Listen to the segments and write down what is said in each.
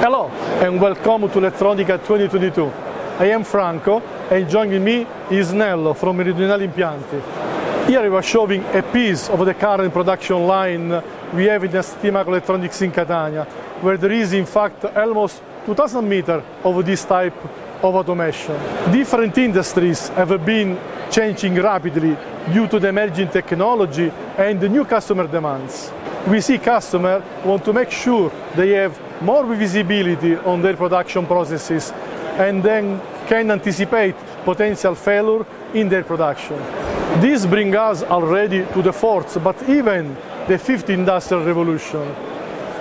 Hello and welcome to Elettronica 2022. I am Franco and joining me is Nello from Meridionali Impianti. Here we are showing a piece of the current production line we have in ST Microelectronics in Catania, where there is in fact almost 2000 meters of this type of automation. Different industries have been changing rapidly due to the emerging technology and the new customer demands. We see customers want to make sure they have more visibility on their production processes and then can anticipate potential failure in their production. This brings us already to the fourth, but even the fifth industrial revolution,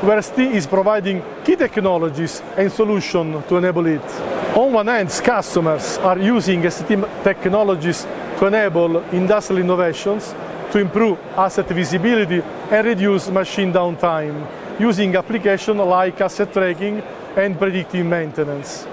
where ST is providing key technologies and solutions to enable it. On one hand, customers are using ST technologies to enable industrial innovations to improve asset visibility and reduce machine downtime using applications like asset tracking and predictive maintenance.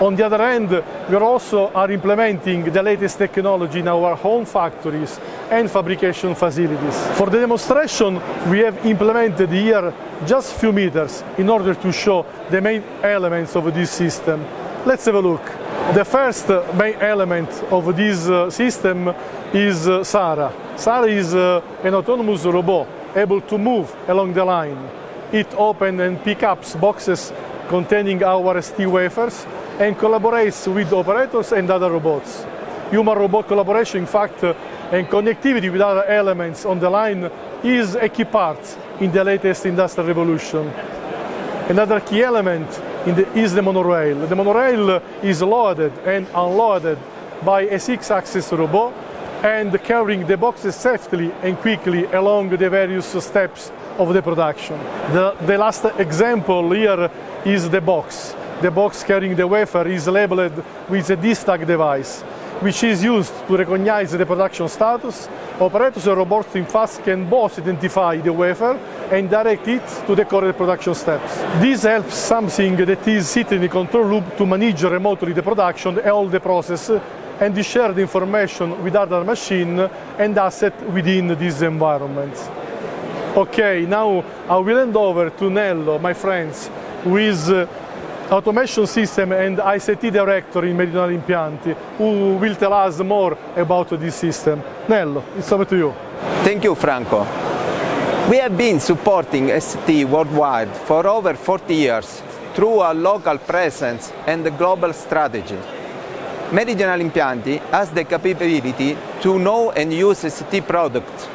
On the other hand, we also are implementing the latest technology in our home factories and fabrication facilities. For the demonstration, we have implemented here just a few meters in order to show the main elements of this system. Let's have a look. The first main element of this uh, system is uh, Sara. Sara is uh, an autonomous robot able to move along the line. It opens and picks up boxes containing our ST wafers and collaborates with operators and other robots. Human-robot collaboration, in fact, and connectivity with other elements on the line is a key part in the latest industrial revolution. Another key element the, is the monorail. The monorail is loaded and unloaded by a six-axis robot and carrying the boxes safely and quickly along the various steps of the production. The, the last example here is the box. The box carrying the wafer is labeled with a D-Stack device, which is used to recognize the production status. Operators and robots in fast can both identify the wafer and direct it to the correct production steps. This helps something that is sitting in the control loop to manage remotely the production and all the process and share the information with other machine and asset within this environment. Okay, now I will hand over to Nello, my friends, who is uh, automation system and ICT director in Meridionali Impianti, who will tell us more about this system. Nello, it's over to you. Thank you, Franco. We have been supporting ST worldwide for over 40 years through our local presence and a global strategy. Meridionali Impianti has the capability to know and use ST products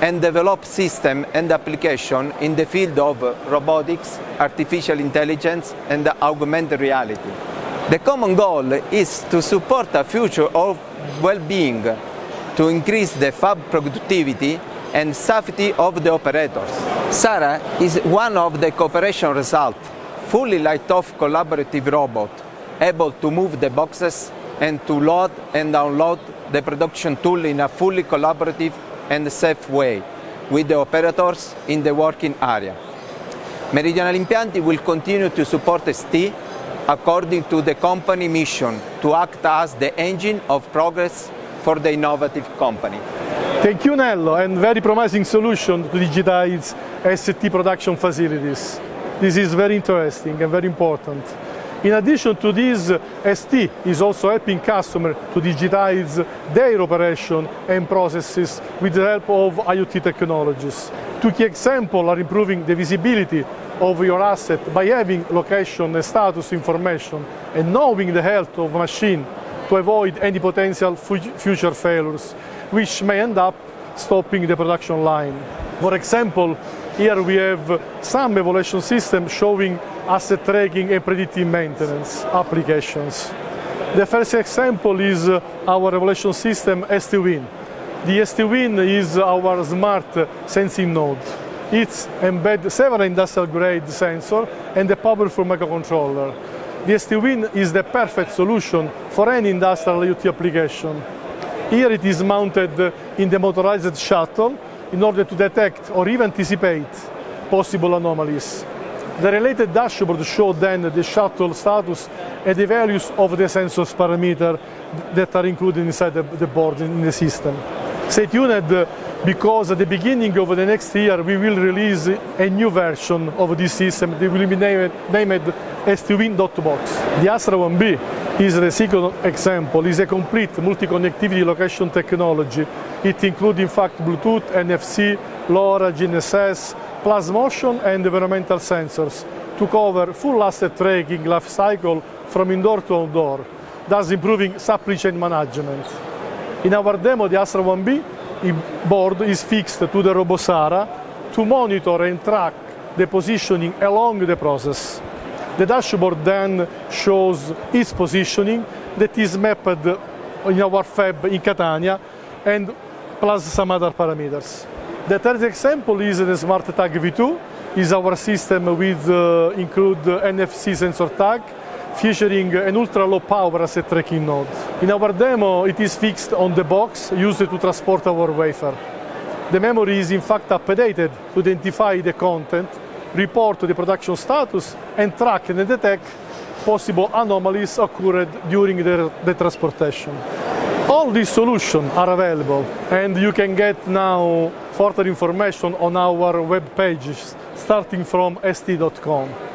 and develop system and application in the field of robotics, artificial intelligence and augmented reality. The common goal is to support a future of well-being, to increase the fab productivity and safety of the operators. Sara is one of the cooperation results, fully light-off collaborative robot, able to move the boxes and to load and download the production tool in a fully collaborative and safe way with the operators in the working area. Meridionali Impianti will continue to support ST according to the company mission to act as the engine of progress for the innovative company. Thank you, Nello, and very promising solution to digitize ST production facilities. This is very interesting and very important. In addition to this, ST is also helping customers to digitize their operation and processes with the help of IoT technologies. Two key examples are improving the visibility of your asset by having location and status information and knowing the health of machine to avoid any potential future failures, which may end up stopping the production line. For example, here we have some evaluation system showing asset tracking and predictive maintenance applications. The first example is our evaluation system STWIN. The STWIN is our smart sensing node. It embeds several industrial-grade sensors and a powerful microcontroller. The STWIN is the perfect solution for any industrial IoT application. Here it is mounted in the motorized shuttle in order to detect or even anticipate possible anomalies. The related dashboard shows then the shuttle status and the values of the sensors parameter that are included inside the board in the system. Stay tuned because at the beginning of the next year we will release a new version of this system that will be named, named STWin.box. The Astra 1B is the second example, is a complete multi-connectivity location technology. It includes in fact Bluetooth, NFC, LoRa, GNSS, plus motion and environmental sensors to cover full asset tracking life cycle from indoor to outdoor, thus improving supply chain management. In our demo, the Astra 1B board is fixed to the Robosara to monitor and track the positioning along the process. The dashboard then shows its positioning that is mapped in our fab in Catania and plus some other parameters. The third example is the Smart Tag V2, is our system with uh, include NFC sensor tag featuring an ultra low power asset tracking node. In our demo it is fixed on the box used to transport our wafer. The memory is in fact updated to identify the content, report the production status and track and detect possible anomalies occurred during the, the transportation. All these solutions are available and you can get now further information on our web pages starting from st.com.